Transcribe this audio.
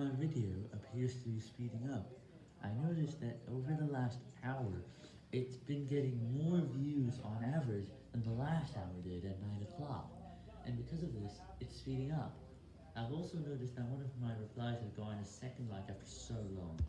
My video appears to be speeding up. I noticed that over the last hour, it's been getting more views on average than the last hour did at 9 o'clock, and because of this, it's speeding up. I've also noticed that one of my replies has gone a second like a.